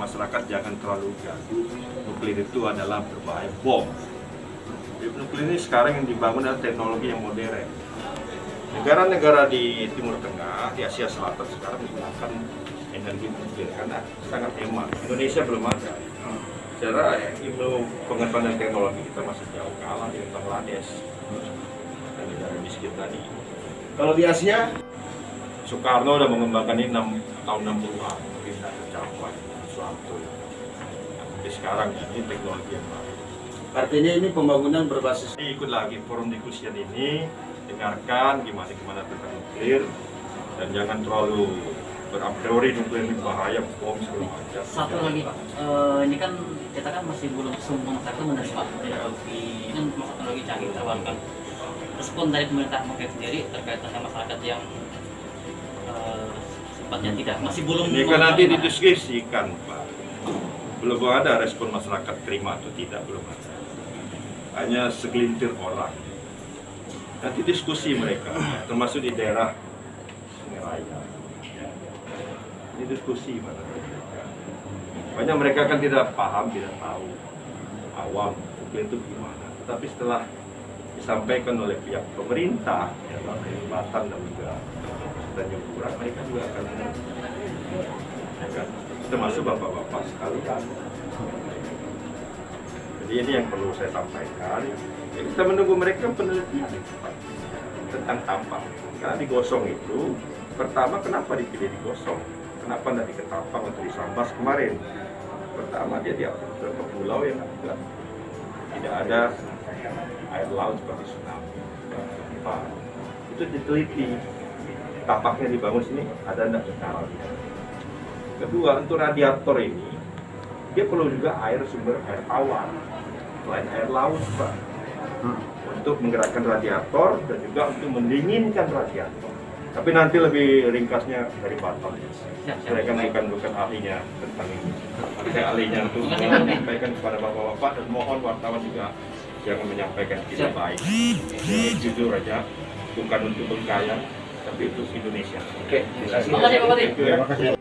masyarakat jangan terlalu gaduh. Nuklir itu adalah berbahaya bom. Nuklir ini sekarang yang dibangun adalah teknologi yang modern. Negara-negara di Timur Tengah, di Asia Selatan sekarang menggunakan energi nuklir karena sangat hemat. Indonesia belum ada. Secara ilmu pengetahuan dan teknologi kita masih jauh kalah dengan Bangladesh dan negara miskin tadi. Kalau di Asia, Soekarno udah mengembangkan ini 6, tahun 60-an, mungkin tidak tercapai suatu. Tapi sekarang ini teknologi yang baru. artinya ini pembangunan berbasis ikut lagi forum diskusian ini, dengarkan gimana gimana tentang nuklir dan jangan terlalu berapriori priori nuklir ini bahaya bom segala macam. Satu lagi Pak, Eh, ini kan kita kan masih belum semua masyarakat menerima teknologi kan teknologi canggih terbarukan. Respon dari pemerintah mungkin sendiri terkait dengan masyarakat yang sifatnya tidak masih belum Ini kan nanti didiskusikan Pak. Belum ada respon masyarakat terima atau tidak belum ada. Hanya segelintir orang. Nanti diskusi mereka, termasuk di daerah Sungai Raya. Ini diskusi mereka. Banyak mereka kan tidak paham, tidak tahu awam nuklir itu gimana. Tetapi setelah disampaikan oleh pihak pemerintah, ya, dan juga Tanjung Pura, mereka juga akan kan? termasuk bapak-bapak sekalian. Jadi ini yang perlu saya sampaikan. Ya, kita menunggu mereka penelitian tentang tampang. Karena digosong itu, pertama kenapa dipilih digosong? Kenapa tidak di Ketapang atau di Sambas kemarin? Pertama dia di beberapa pulau yang juga tidak ada air laut seperti tsunami. Itu diteliti. Tapaknya dibangun sini ada tidak sekarangnya. Kedua, untuk radiator ini, dia perlu juga air sumber air tawar, selain air laut, Pak. Untuk menggerakkan radiator dan juga untuk mendinginkan radiator. Tapi nanti lebih ringkasnya dari Batam. Siap. Saya kan bukan, bukan ahlinya tentang ini. Saya ahlinya untuk kasih, Pak. menyampaikan kepada bapak-bapak dan mohon wartawan juga jangan menyampaikan tidak Siap. baik. Jujur aja, bukan untuk Bengkayang, tapi untuk Indonesia. Oke, terima kasih. Terima kasih,